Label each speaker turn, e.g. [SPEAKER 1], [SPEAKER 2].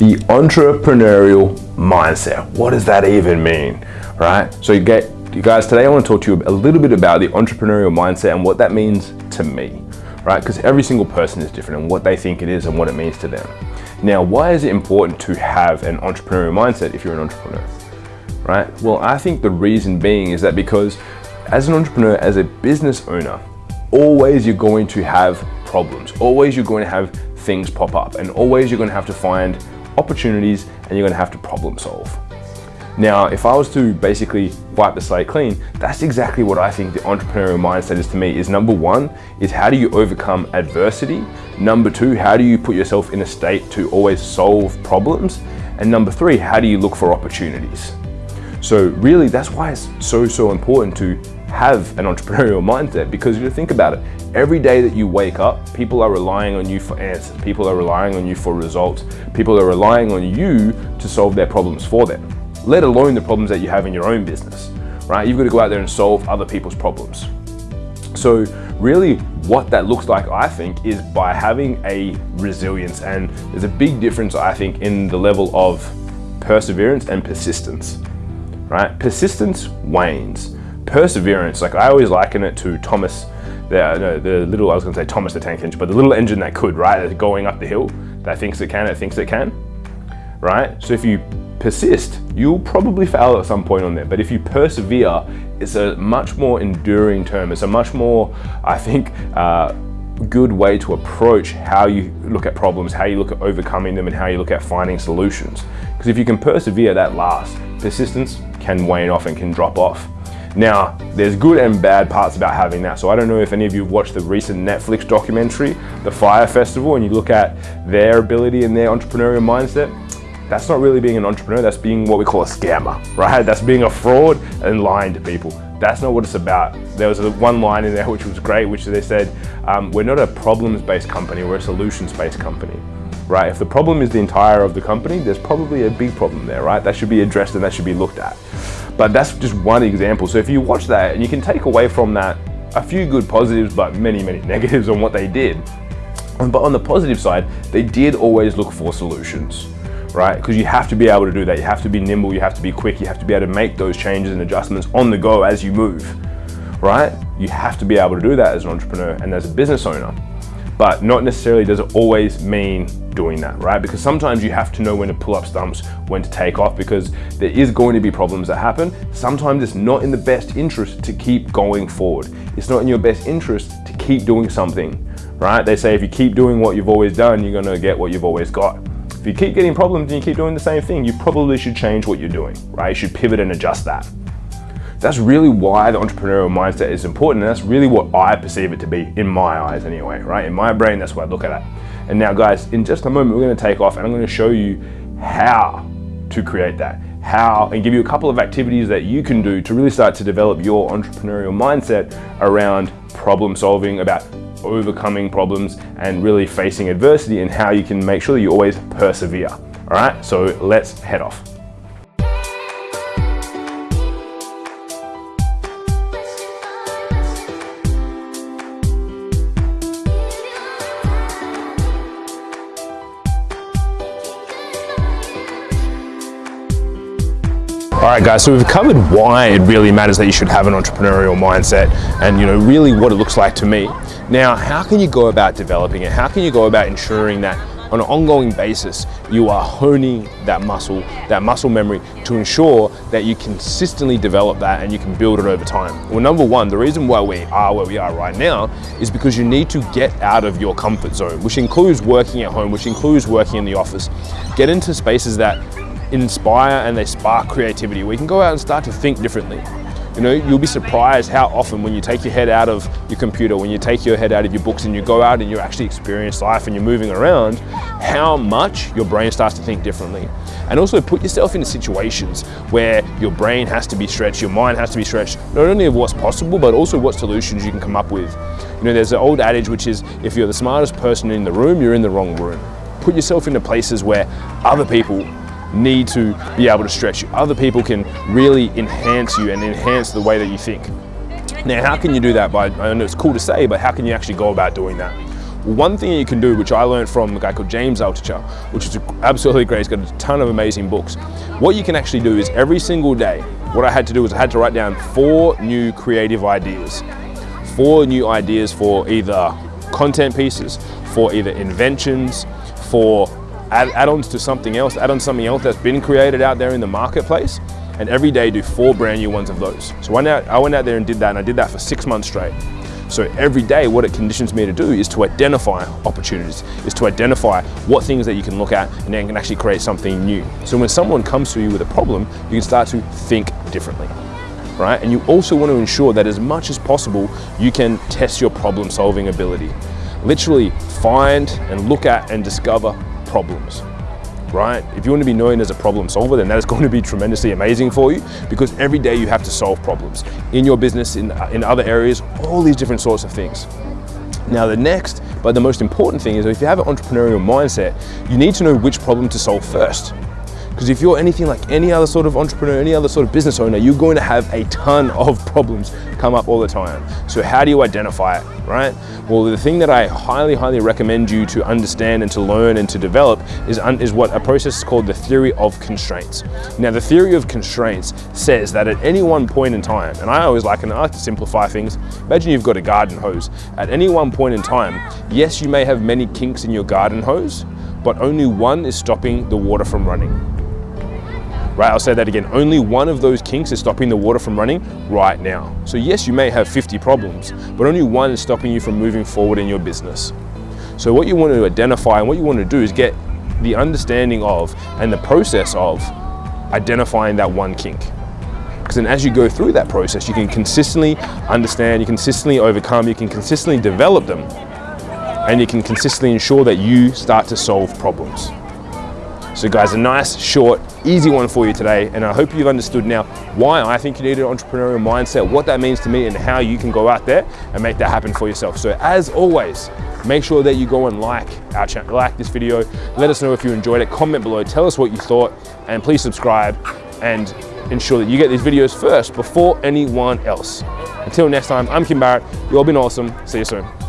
[SPEAKER 1] the entrepreneurial mindset. What does that even mean, right? So you get, you guys, today I want to talk to you a little bit about the entrepreneurial mindset and what that means to me, right? Because every single person is different and what they think it is and what it means to them. Now, why is it important to have an entrepreneurial mindset if you're an entrepreneur, right? Well, I think the reason being is that because as an entrepreneur, as a business owner, always you're going to have problems. Always you're going to have things pop up and always you're going to have to find opportunities and you're gonna have to problem solve. Now, if I was to basically wipe the slate clean, that's exactly what I think the entrepreneurial mindset is to me, is number one, is how do you overcome adversity? Number two, how do you put yourself in a state to always solve problems? And number three, how do you look for opportunities? So really, that's why it's so, so important to have an entrepreneurial mindset because you think about it, every day that you wake up, people are relying on you for answers. People are relying on you for results. People are relying on you to solve their problems for them, let alone the problems that you have in your own business, right? You've got to go out there and solve other people's problems. So really what that looks like, I think, is by having a resilience. And there's a big difference, I think, in the level of perseverance and persistence, right? Persistence wanes perseverance, like I always liken it to Thomas, the, no, the little, I was gonna say Thomas the Tank Engine, but the little engine that could, right? That's going up the hill, that thinks it can, it thinks it can, right? So if you persist, you'll probably fail at some point on there. But if you persevere, it's a much more enduring term. It's a much more, I think, uh, good way to approach how you look at problems, how you look at overcoming them, and how you look at finding solutions. Because if you can persevere, that lasts. Persistence can wane off and can drop off. Now, there's good and bad parts about having that. So I don't know if any of you watched the recent Netflix documentary, The Fyre Festival, and you look at their ability and their entrepreneurial mindset. That's not really being an entrepreneur, that's being what we call a scammer, right? That's being a fraud and lying to people. That's not what it's about. There was one line in there which was great, which they said, um, we're not a problems-based company, we're a solutions-based company right? If the problem is the entire of the company, there's probably a big problem there, right? That should be addressed and that should be looked at. But that's just one example. So if you watch that and you can take away from that a few good positives, but many, many negatives on what they did. But on the positive side, they did always look for solutions, right? Because you have to be able to do that. You have to be nimble, you have to be quick, you have to be able to make those changes and adjustments on the go as you move, right? You have to be able to do that as an entrepreneur and as a business owner. But not necessarily does it always mean doing that, right? Because sometimes you have to know when to pull up stumps, when to take off, because there is going to be problems that happen. Sometimes it's not in the best interest to keep going forward. It's not in your best interest to keep doing something, right? They say if you keep doing what you've always done, you're gonna get what you've always got. If you keep getting problems and you keep doing the same thing, you probably should change what you're doing, right? You should pivot and adjust that. That's really why the entrepreneurial mindset is important. And that's really what I perceive it to be in my eyes anyway, right? In my brain, that's what I look at it. And now guys, in just a moment, we're gonna take off and I'm gonna show you how to create that, how, and give you a couple of activities that you can do to really start to develop your entrepreneurial mindset around problem solving, about overcoming problems and really facing adversity and how you can make sure that you always persevere. All right, so let's head off. All right, guys, so we've covered why it really matters that you should have an entrepreneurial mindset and, you know, really what it looks like to me. Now, how can you go about developing it? How can you go about ensuring that on an ongoing basis, you are honing that muscle, that muscle memory to ensure that you consistently develop that and you can build it over time. Well, number one, the reason why we are where we are right now is because you need to get out of your comfort zone, which includes working at home, which includes working in the office. Get into spaces that inspire and they spark creativity. We can go out and start to think differently. You know, you'll be surprised how often when you take your head out of your computer, when you take your head out of your books and you go out and you actually experience life and you're moving around, how much your brain starts to think differently. And also put yourself into situations where your brain has to be stretched, your mind has to be stretched, not only of what's possible, but also what solutions you can come up with. You know, there's an old adage which is, if you're the smartest person in the room, you're in the wrong room. Put yourself into places where other people need to be able to stretch you. Other people can really enhance you and enhance the way that you think. Now, how can you do that? By, I know it's cool to say, but how can you actually go about doing that? One thing you can do, which I learned from a guy called James Altucher, which is absolutely great, he's got a ton of amazing books. What you can actually do is every single day, what I had to do was I had to write down four new creative ideas. Four new ideas for either content pieces, for either inventions, for add-ons to something else, add on something else that's been created out there in the marketplace, and every day do four brand new ones of those. So I went out, I went out there and did that, and I did that for six months straight. So every day, what it conditions me to do is to identify opportunities, is to identify what things that you can look at and then can actually create something new. So when someone comes to you with a problem, you can start to think differently. Right? And you also want to ensure that as much as possible, you can test your problem solving ability. Literally find and look at and discover problems right? If you want to be known as a problem solver, then that is going to be tremendously amazing for you because every day you have to solve problems in your business, in, uh, in other areas, all these different sorts of things. Now the next, but the most important thing is if you have an entrepreneurial mindset, you need to know which problem to solve first. Because if you're anything like any other sort of entrepreneur, any other sort of business owner, you're going to have a ton of problems come up all the time. So how do you identify it, right? Well, the thing that I highly, highly recommend you to understand and to learn and to develop is, is what a process is called the theory of constraints. Now, the theory of constraints says that at any one point in time, and I always like, and I like to simplify things, imagine you've got a garden hose. At any one point in time, yes, you may have many kinks in your garden hose, but only one is stopping the water from running right? I'll say that again. Only one of those kinks is stopping the water from running right now. So yes, you may have 50 problems, but only one is stopping you from moving forward in your business. So what you want to identify and what you want to do is get the understanding of and the process of identifying that one kink. Because then as you go through that process, you can consistently understand, you can consistently overcome, you can consistently develop them, and you can consistently ensure that you start to solve problems. So guys, a nice, short, easy one for you today. And I hope you've understood now why I think you need an entrepreneurial mindset, what that means to me and how you can go out there and make that happen for yourself. So as always, make sure that you go and like our channel, like this video. Let us know if you enjoyed it, comment below, tell us what you thought, and please subscribe and ensure that you get these videos first before anyone else. Until next time, I'm Kim Barrett. You've all been awesome. See you soon.